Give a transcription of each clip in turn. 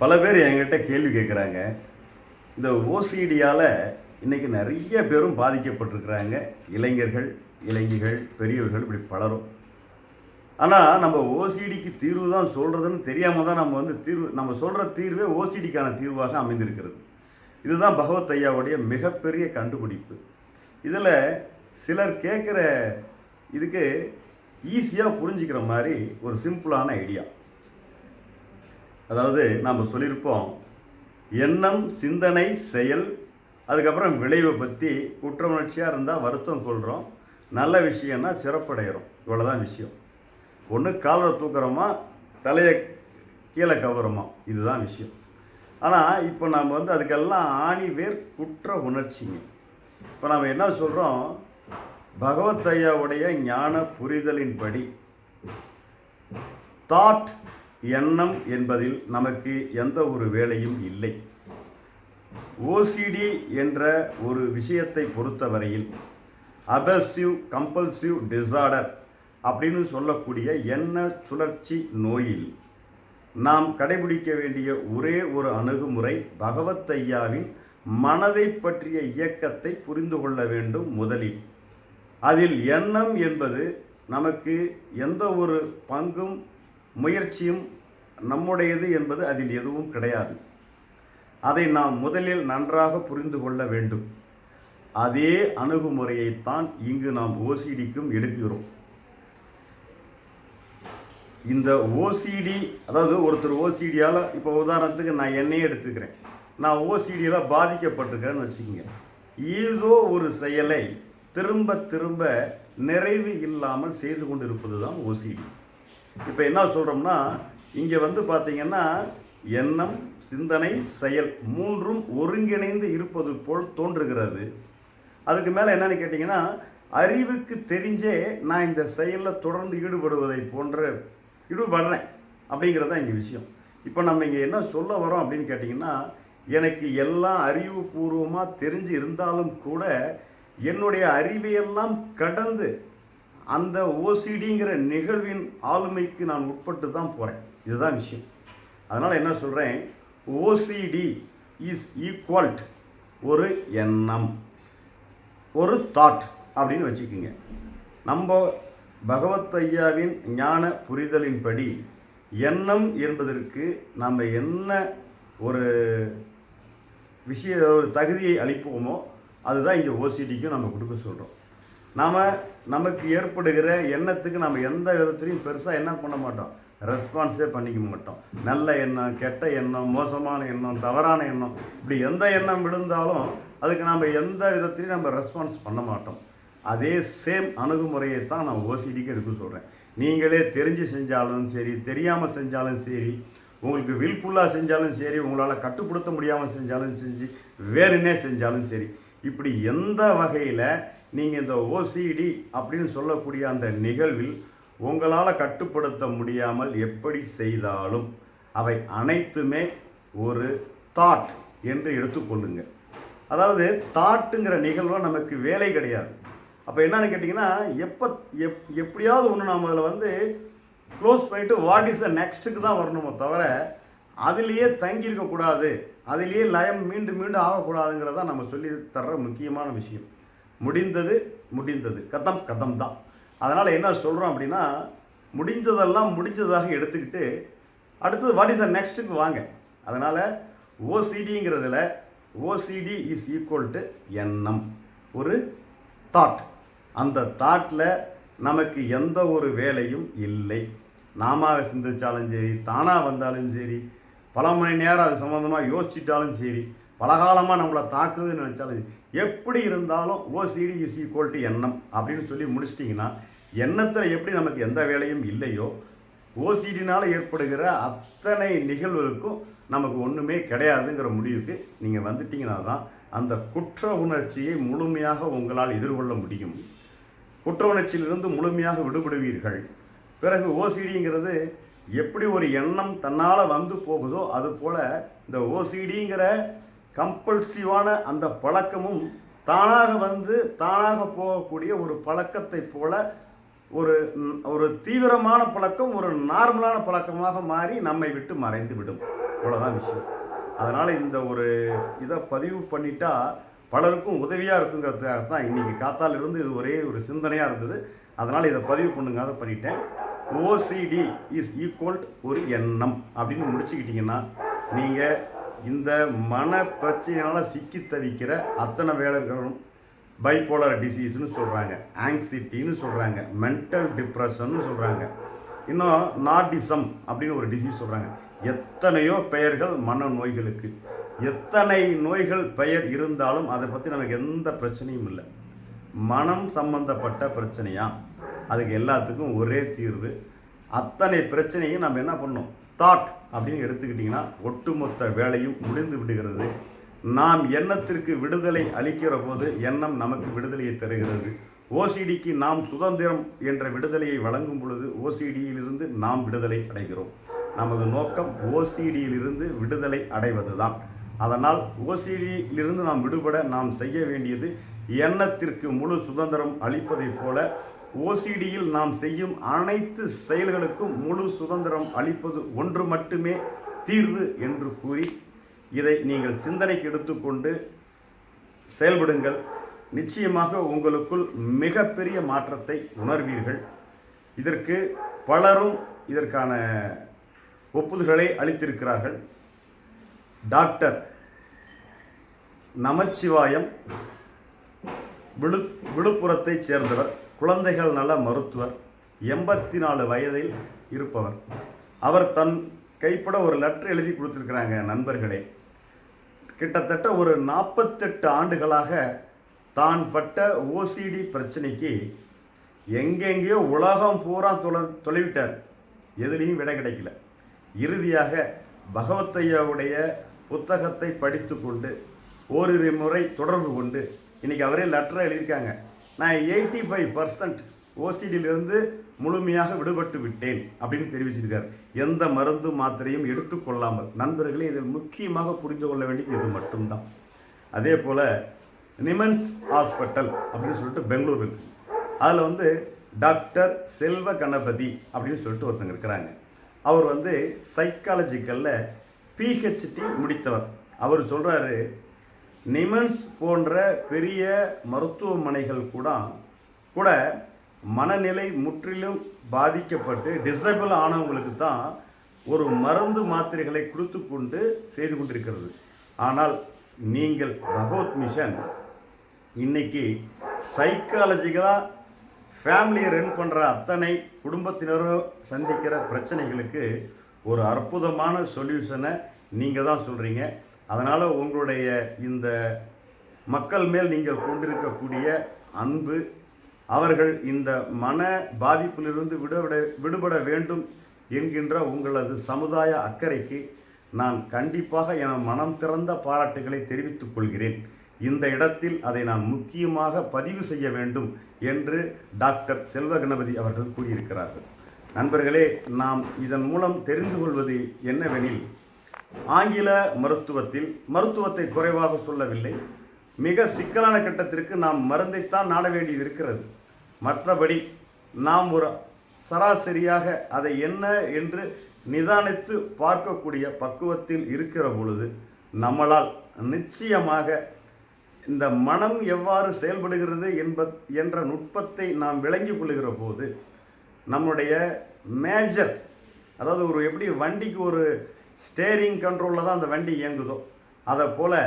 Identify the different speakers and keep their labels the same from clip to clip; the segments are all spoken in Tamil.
Speaker 1: பல பேர் என்கிட்ட கேள்வி கேட்குறாங்க இந்த ஓசிடியால் இன்றைக்கி நிறைய பேரும் பாதிக்கப்பட்டிருக்கிறாங்க. இளைஞர்கள் இளைஞர்கள் பெரியவர்கள் இப்படி பலரும். ஆனால் நம்ம ஓசிடிக்கு தீர்வு தான் சொல்கிறதுன்னு தெரியாமல் தான் நம்ம வந்து தீர்வு நம்ம சொல்கிற தீர்வே ஓசிடிக்கான தீர்வாக அமைந்திருக்கிறது. இதுதான் பகவத் ஐயாவுடைய மிகப்பெரிய கண்டுபிடிப்பு. இதில் சிலர் கேட்குற இதுக்கு ஈஸியாக புரிஞ்சுக்கிற மாதிரி ஒரு சிம்பிளான ஐடியா. அதாவது நாம் சொல்லியிருப்போம் எண்ணம் சிந்தனை செயல் அதுக்கப்புறம் விளைவை பற்றி குற்ற உணர்ச்சியாக இருந்தால் வருத்தம் சொல்கிறோம் நல்ல விஷயம்னா சிறப்படைகிறோம் இவ்வளோதான் விஷயம். ஒன்று காலரை தூக்குறோமா தலையை கீழே கவரமா? இதுதான் விஷயம். ஆனால் இப்போ நம்ம வந்து அதுக்கெல்லாம் ஆணி வேர் குற்ற உணர்ச்சிங்க. இப்போ நம்ம என்ன சொல்கிறோம் பகவத் ஐயாவுடைய ஞான புரிதலின்படி தாட் எண்ணம் என்பதில் நமக்கு எந்த ஒரு வேலையும் இல்லை. ஓசிடி என்ற ஒரு விஷயத்தை பொறுத்தவரையில் அபசிவ் கம்பல்சிவ் டிசார்டர் அப்படின்னு சொல்லக்கூடிய எண்ண சுழற்சி நோயில் நாம் கடைபிடிக்க வேண்டிய ஒரே ஒரு அணுகுமுறை பகவத் ஐயாவின் மனதை பற்றிய இயக்கத்தை புரிந்து கொள்ள வேண்டும் முதலில். அதில் எண்ணம் என்பது நமக்கு எந்த ஒரு பங்கும் முயற்சியும் நம்முடையது என்பது அதில் எதுவும் கிடையாது. அதை நாம் முதலில் நன்றாக புரிந்து கொள்ள வேண்டும். அதே அணுகுமுறையைத்தான் இங்கு நாம் ஓசிடிக்கும் எடுக்கிறோம். இந்த ஓசிடி அதாவது ஒருத்தர் ஓசிடியால் இப்போ உதாரணத்துக்கு நான் என்னையே எடுத்துக்கிறேன். நான் ஓசிடியில் பாதிக்கப்பட்டிருக்கிறேன்னு வச்சுக்கோங்க. ஏதோ ஒரு செயலை திரும்ப திரும்ப நிறைவு இல்லாமல் செய்து கொண்டு இருப்பது தான் ஓசிடி இப்போ என்ன சொல்கிறோம்னா இங்கே வந்து பார்த்தீங்கன்னா எண்ணம் சிந்தனை செயல் மூன்றும் ஒருங்கிணைந்து இருப்பது போல் தோன்றுகிறது. அதுக்கு மேலே என்னன்னு கேட்டிங்கன்னா அறிவுக்கு தெரிஞ்சே நான் இந்த செயலில் தொடர்ந்து ஈடுபடுவதை போன்ற ஈடுபடுறேன் அப்படிங்கிறது தான் இங்கே விஷயம். இப்போ நம்ம இங்கே என்ன சொல்ல வரோம் அப்படின்னு கேட்டிங்கன்னா எனக்கு எல்லாம் அறிவுபூர்வமாக தெரிஞ்சு இருந்தாலும் கூட என்னுடைய அறிவையெல்லாம் கடந்து அந்த ஓசிடிங்கிற நிகழ்வின் ஆளுமைக்கு நான் உட்பட்டு தான் போகிறேன் இதுதான் விஷயம். அதனால் என்ன சொல்கிறேன் ஓசிடி இஸ் ஈக்குவல்ட் ஒரு எண்ணம் ஒரு தாட் அப்படின்னு வச்சுக்கோங்க. நம்ம பகவத் ஐயாவின் ஞான புரிதலின்படி எண்ணம் என்பதற்கு நம்ம என்ன ஒரு விஷய ஒரு தகுதியை அளிப்போமோ அதுதான் இங்கே ஓசிடிக்கும் நம்ம கொடுக்க சொல்கிறோம் நாம் நமக்கு ஏற்படுகிற எண்ணத்துக்கு நம்ம எந்த விதத்துலையும் பெருசாக என்ன பண்ண மாட்டோம். ரெஸ்பான்ஸே பண்ணிக்க மாட்டோம். நல்ல எண்ணம் கெட்ட எண்ணம் மோசமான எண்ணம் தவறான எண்ணம் இப்படி எந்த எண்ணம் விழுந்தாலும் அதுக்கு நம்ம எந்த விதத்துலையும் நம்ம ரெஸ்பான்ஸ் பண்ண மாட்டோம். அதே சேம் அணுகுமுறையை தான் நான் ஓசிடிக்கு எடுக்க சொல்கிறேன் நீங்களே தெரிஞ்சு செஞ்சாலும் சரி தெரியாமல் செஞ்சாலும் சரி உங்களுக்கு வில்ஃபுல்லாக செஞ்சாலும் சரி உங்களால் கட்டுப்படுத்த முடியாமல் செஞ்சாலும் செஞ்சு வேறுனே செஞ்சாலும் சரி இப்படி எந்த வகையில் நீங்கள் இந்த ஓசிடி அப்படின்னு சொல்லக்கூடிய அந்த நிகழ்வில் உங்களால் கட்டுப்படுத்த முடியாமல் எப்படி செய்தாலும் அவை அனைத்துமே ஒரு தாட் என்று எடுத்துக்கொள்ளுங்க. அதாவது தாட்டுங்கிற நிகழ்வு நமக்கு வேலை கிடையாது. அப்போ என்னன்னு கேட்டிங்கன்னா எப்போ எப் எப்படியாவது ஒன்று நாம் அதில் வந்து க்ளோஸ் பண்ணிவிட்டு வாட் இஸ் த நெக்ஸ்ட்டுக்கு தான் வரணுமோ தவிர அதுலேயே தங்கியிருக்கக்கூடாது அதிலேயே லயம் மீண்டும் மீண்டும் ஆகக்கூடாதுங்கிறத நம்ம சொல்லி தர்ற முக்கியமான விஷயம். முடிந்தது முடிந்தது. கதம் கதம் தான். அதனால் என்ன சொல்கிறோம் அப்படின்னா முடிஞ்சதெல்லாம் முடிஞ்சதாக எடுத்துக்கிட்டு அடுத்தது வாட் இஸ் அ நெக்ஸ்ட்டுக்கு வாங்க. அதனால் ஓசிடிங்கிறதுல ஓசிடி இஸ் ஈக்குவல் டு எண்ணம். ஒரு தாட் அந்த தாட்டில் நமக்கு எந்த ஒரு வேலையும் இல்லை. நாம சிந்திச்சாலும் சரி தானாக வந்தாலும் சரி பல மணி நேரம் அது சம்மந்தமாக யோசிச்சிட்டாலும் சரி பலகாலமாக நம்மளை தாக்குதுன்னு நினச்சாலும் சரி. எப்படி இருந்தாலும் ஓசிடி இஸ் ஈக்குவல் டு எண்ணம் அப்படின்னு சொல்லி முடிச்சிட்டிங்கன்னா எண்ணத்தில் எப்படி நமக்கு எந்த வேலையும் இல்லையோ ஓசிடினால் ஏற்படுகிற அத்தனை நிகழ்வுகளுக்கும் நமக்கு ஒன்றுமே கிடையாதுங்கிற முடிவுக்கு நீங்கள் வந்துட்டிங்கன்னா தான் அந்த குற்ற உணர்ச்சியை முழுமையாக உங்களால் எதிர்கொள்ள முடியும் குற்ற உணர்ச்சியிலிருந்து முழுமையாக விடுபடுவீர்கள் பிறகு ஓசிடிங்கிறது எப்படி ஒரு எண்ணம் தன்னால் வந்து போகுதோ அதுபோல் இந்த ஓசிடிங்கிற கம்பல்சிவான அந்த பழக்கமும் தானாக வந்து தானாக போகக்கூடிய ஒரு பழக்கத்தை போல ஒரு ஒரு தீவிரமான பழக்கம் ஒரு நார்மலான பழக்கமாக மாறி நம்மை விட்டு மறைந்து விடும். இவ்வளோதான் விஷயம். அதனால் இந்த ஒரு இதை பதிவு பண்ணிட்டா பலருக்கும் உதவியாக இருக்குங்கிறதுக்காக தான் இன்றைக்கி காத்தாலிருந்து இது ஒரே ஒரு சிந்தனையாக இருந்தது. அதனால் இதை பதிவு பண்ணுங்க அதை பண்ணிட்டேன். ஓசிடி இஸ் ஈக்குவல் ஒரு எண்ணம். அப்படின்னு முடிச்சுக்கிட்டிங்கன்னா நீங்கள் இந்த மன பிரச்சனையால் சிக்கி தவிக்கிற அத்தனை வேலைகளும் பைப்போலர் டிசீஸ்னு சொல்கிறாங்க ஆங்ஸிட்டின்னு சொல்கிறாங்க மென்டல் டிப்ரெஷன்னு சொல்கிறாங்க இன்னும் நார்டிசம் அப்படின்னு ஒரு டிசீஸ் சொல்கிறாங்க எத்தனையோ பெயர்கள் மன நோய்களுக்கு. எத்தனை நோய்கள் பெயர் இருந்தாலும் அதை பற்றி நமக்கு எந்த பிரச்சனையும் இல்லை. மனம் சம்பந்தப்பட்ட பிரச்சனையாக அதுக்கு எல்லாத்துக்கும் ஒரே தீர்வு. அத்தனை பிரச்சனையும் நம்ம என்ன பண்ணோம் தாட் அப்படின்னு எடுத்துக்கிட்டிங்கன்னா ஒட்டுமொத்த வேலையும் முடிந்து விடுகிறது. நாம் எண்ணத்திற்கு விடுதலை அளிக்கிற போது எண்ணம் நமக்கு விடுதலையை தருகிறது. ஓசிடிக்கு நாம் சுதந்திரம் என்ற விடுதலையை வழங்கும் பொழுது ஓசிடியிலிருந்து நாம் விடுதலை அடைகிறோம். நமது நோக்கம் ஓசிடியிலிருந்து விடுதலை அடைவதுதான். அதனால் ஓசிடியிலிருந்து நாம் விடுபட நாம் செய்ய வேண்டியது எண்ணத்திற்கு முழு சுதந்திரம் அளிப்பதைப் போல ஓசிடியில் நாம் செய்யும் அனைத்து செயல்களுக்கும் முழு சுதந்திரம் அளிப்பது ஒன்று மட்டுமே தீர்வு என்று கூறி இதை நீங்கள் சிந்தனைக்கு எடுத்துக்கொண்டு செயல்படுங்கள். நிச்சயமாக உங்களுக்குள் மிகப்பெரிய மாற்றத்தை உணர்வீர்கள். இதற்கு பலரும் இதற்கான ஒப்புதல்களை அளித்திருக்கிறார்கள். டாக்டர் நமச்சிவாயம் விழு விழுப்புரத்தைச் சேர்ந்தவர். குழந்தைகள் நல மருத்துவர் எண்பத்தி நாலு வயதில் இருப்பவர். அவர் தன் கைப்பட ஒரு லெட்டர் எழுதி கொடுத்துருக்குறாங்க நண்பர்களே. கிட்டத்தட்ட ஒரு நாற்பத்தெட்டு ஆண்டுகளாக தான் பட்ட ஓசிடி பிரச்சனைக்கு எங்கெங்கேயோ உலகம் பூரா தொலை தொலைவிட்டார். எதுலேயும் விடை கிடைக்கல. இறுதியாக பகவத்தையாவுடைய புத்தகத்தை படித்து கொண்டு ஓரிரு முறை தொடர்பு கொண்டு இன்றைக்கி அவரே லெட்டரை எழுதியிருக்காங்க. நான் எயிட்டி ஃபைவ் பர்சன்ட் ஓசிடியிலிருந்து முழுமையாக விடுபட்டு விட்டேன் அப்படின்னு தெரிவிச்சிருக்கார். எந்த மருந்து மாத்திரையும் எடுத்துக்கொள்ளாமல் நண்பர்களே இதில் முக்கியமாக புரிந்து கொள்ள வேண்டியது இது மட்டும்தான். அதே போல் நிமன்ஸ் ஹாஸ்பிட்டல் அப்படின்னு சொல்லிட்டு பெங்களூர் இருக்கு. அதில் வந்து டாக்டர் செல்வ கணபதி அப்படின்னு சொல்லிட்டு ஒருத்தங்க இருக்கிறாங்க. அவர் வந்து சைக்காலஜிக்கலில் பிஹெச்டி முடித்தவர். அவர் சொல்கிறாரு நிமன்ஸ் போன்ற பெரிய மருத்துவமனைகள் கூட கூட மனநிலை முற்றிலும் பாதிக்கப்பட்டு டிசபிள் ஆனவங்களுக்கு தான் ஒரு மருந்து மாத்திரைகளை கொடுத்து கொண்டு செய்து கொண்டிருக்கிறது. ஆனால் நீங்கள் பகவத் மிஷன் இன்னைக்கு சைக்காலஜிக்கலாக ஃபேமிலியை ரன் பண்ணுற அத்தனை குடும்பத்தினரும் சந்திக்கிற பிரச்சனைகளுக்கு ஒரு அற்புதமான சொல்யூஷனை நீங்கள் தான் சொல்கிறீங்க அதனால் உங்களுடைய இந்த மக்கள் மேல் நீங்கள் கொண்டிருக்கக்கூடிய அன்பு அவர்கள் இந்த மன பாதிப்பிலிருந்து விடுபட விடுபட வேண்டும் என்கின்ற உங்களது சமுதாய அக்கறைக்கு நான் கண்டிப்பாக என மனம் திறந்த பாராட்டுகளை தெரிவித்துக் கொள்கிறேன். இந்த இடத்தில் அதை நான் முக்கியமாக பதிவு செய்ய வேண்டும் என்று டாக்டர் செல்வ கணபதி அவர்கள் கூறியிருக்கிறார்கள். நண்பர்களே நாம் இதன் மூலம் தெரிந்து கொள்வது என்னவெனில் ஆங்கில மருத்துவத்தில் மருத்துவத்தை குறைவாக சொல்லவில்லை. மிக சிக்கலான கட்டத்திற்கு நாம் மருந்தைத்தான் நாட வேண்டியது இருக்கிறது மற்றபடி நாம் ஒரு சராசரியாக அதை என்ன என்று நிதானித்து பார்க்கக்கூடிய பக்குவத்தில் இருக்கிற பொழுது நம்மளால் நிச்சயமாக இந்த மனம் எவ்வாறு செயல்படுகிறது என்ப என்ற நுட்பத்தை நாம் விளங்கிக் கொள்ளுகிற போது நம்முடைய மேஜர் அதாவது ஒரு எப்படி வண்டிக்கு ஒரு ஸ்டேரிங் கண்ட்ரோலில் தான் அந்த வண்டி இயங்குதோ. அதை போல்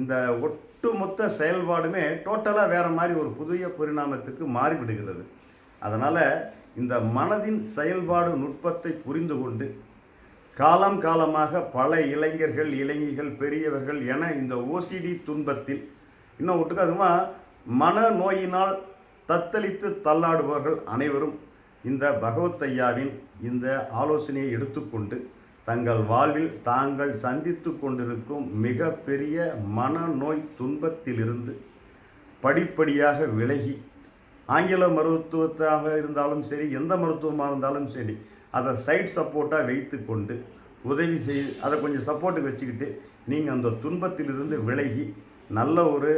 Speaker 1: இந்த ஒட்டுமொத்த செயல்பாடுமே டோட்டலாக வேறு மாதிரி ஒரு புதிய பரிணாமத்துக்கு மாறிவிடுகிறது. அதனால் இந்த மனதின் செயல்பாடு நுட்பத்தை புரிந்து கொண்டு காலம் காலமாக பல இளைஞர்கள் இளைஞிகள் பெரியவர்கள் என இந்த ஓசிடி துன்பத்தில் இன்னும் ஒட்டுக்காதுமா மன நோயினால் தத்தளித்து தள்ளாடுபவர்கள் அனைவரும் இந்த பகவத் ஐயாவின் இந்த ஆலோசனையை எடுத்துக்கொண்டு தங்கள் வாழ்வில் தாங்கள் சந்தித்து கொண்டிருக்கும் மிகப்பெரிய மனநோய் துன்பத்திலிருந்து படிப்படியாக விலகி ஆங்கில மருத்துவத்தாக இருந்தாலும் சரி எந்த மருத்துவமாக இருந்தாலும் சரி அதை சைட் சப்போர்ட்டாக வைத்து கொண்டு உதவி செய் அதை கொஞ்சம் சப்போர்ட்டுக்கு வச்சுக்கிட்டு நீங்கள் அந்த துன்பத்திலிருந்து விலகி நல்ல ஒரு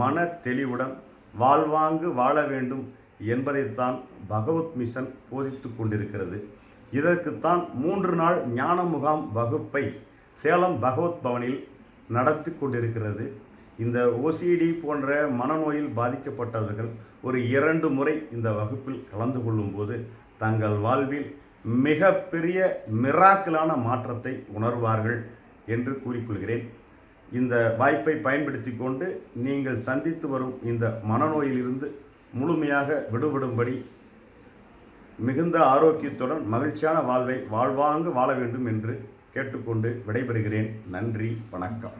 Speaker 1: மன தெளிவுடன் வாழ்வாங்கு வாழ வேண்டும் என்பதைத்தான் பகவத் மிஷன் போதித்து கொண்டிருக்கிறது. இதற்குத்தான் மூன்று நாள் ஞான முகாம் வகுப்பை சேலம் பகவத் பவனில் நடத்தி கொண்டிருக்கிறது. இந்த ஓசிடி போன்ற மனநோயில் பாதிக்கப்பட்டவர்கள் ஒரு இரண்டு முறை இந்த வகுப்பில் கலந்து கொள்ளும்போது தங்கள் வாழ்வில் மிகப்பெரிய மிராக்கலான மாற்றத்தை உணர்வார்கள் என்று கூறிக்கொள்கிறேன். இந்த வாய்ப்பை பயன்படுத்தி கொண்டு நீங்கள் சந்தித்து வரும் இந்த மனநோயிலிருந்து முழுமையாக விடுபடும்படி மிகுந்த ஆரோக்கியத்துடன் மகிழ்ச்சியான வாழ்வை வாழ்வாங்கு வாழ வேண்டும் என்று கேட்டுக்கொண்டு விடைபெறுகிறேன். நன்றி வணக்கம்.